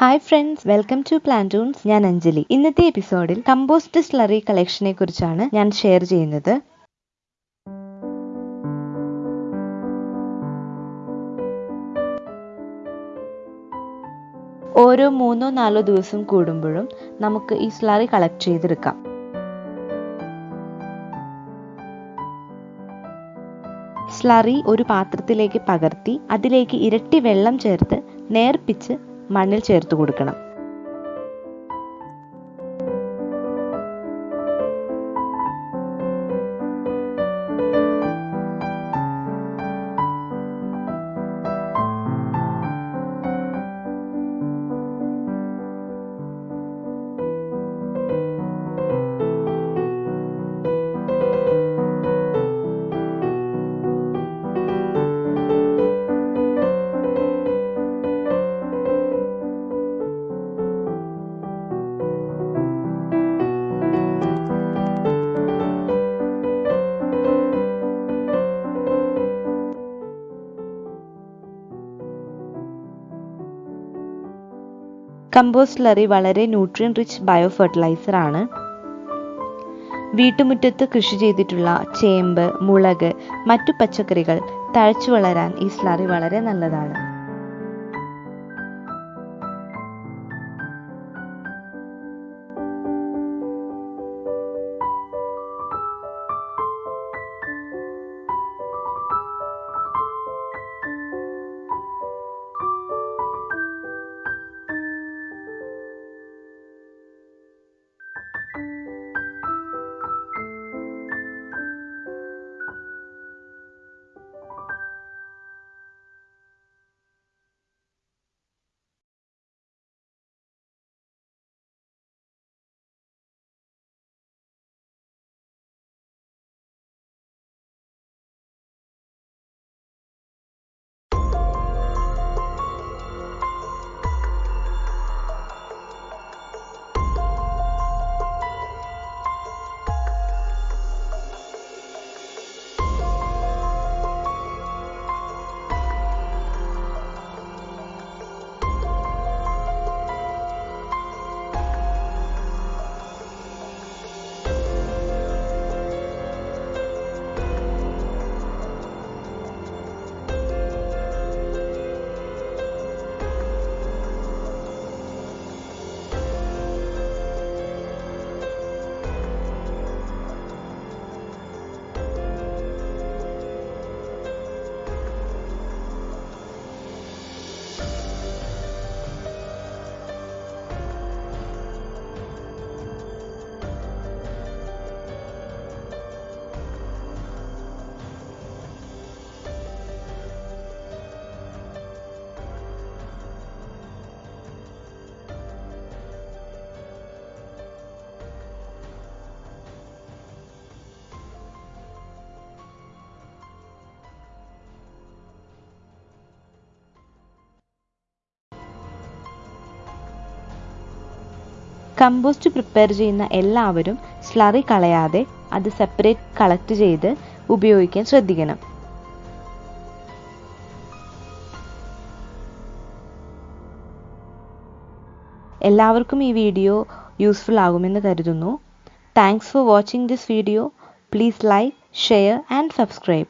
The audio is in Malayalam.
Hi friends welcome to Plantoons ഞാൻ അഞ്ജലി. ഇന്നത്തെ എപ്പിസോഡിൽ കമ്പോസ്റ്റ് സ്ലറി കളക്ഷനെ കുറിച്ചാണ് ഞാൻ ഷെയർ ചെയ്യുന്നത്. ഓരോ മൂന്നോ നാലോ ദിവസം കൂടുമ്പോഴും നമുക്ക് ഈ സ്ലറി കളക്ട് ചെയ്തെടുക്കാം. സ്ലറി ഒരു പാത്രത്തിലേക്ക് പകർത്തി അതിലേക്ക് ഇരട്ടി വെള്ളം ചേർത്ത് നേർപ്പിച്ച് മണ്ണിൽ ചേർത്ത് കൊടുക്കണം. കമ്പോസ്റ്റ് സ്ലറി വളരെ ന്യൂട്രിയൻ റിച്ച് ബയോ ഫെർട്ടിലൈസർ ആണ്. വീട്ടുമുറ്റത്ത് കൃഷി ചെയ്തിട്ടുള്ള ചേമ്പ് മുളക് മറ്റു പച്ചക്കറികൾ തഴച്ചു വളരാൻ ഈ സ്ലറി വളരെ നല്ലതാണ്. കമ്പോസ്റ്റ് പ്രിപ്പയർ ചെയ്യുന്ന എല്ലാവരും സ്ലറി കളയാതെ അത് സെപ്പറേറ്റ് കളക്ട് ചെയ്ത് ഉപയോഗിക്കാൻ ശ്രദ്ധിക്കണം. എല്ലാവർക്കും ഈ വീഡിയോ യൂസ്ഫുൾ ആകുമെന്ന് കരുതുന്നു. Thanks for watching this video please like share and subscribe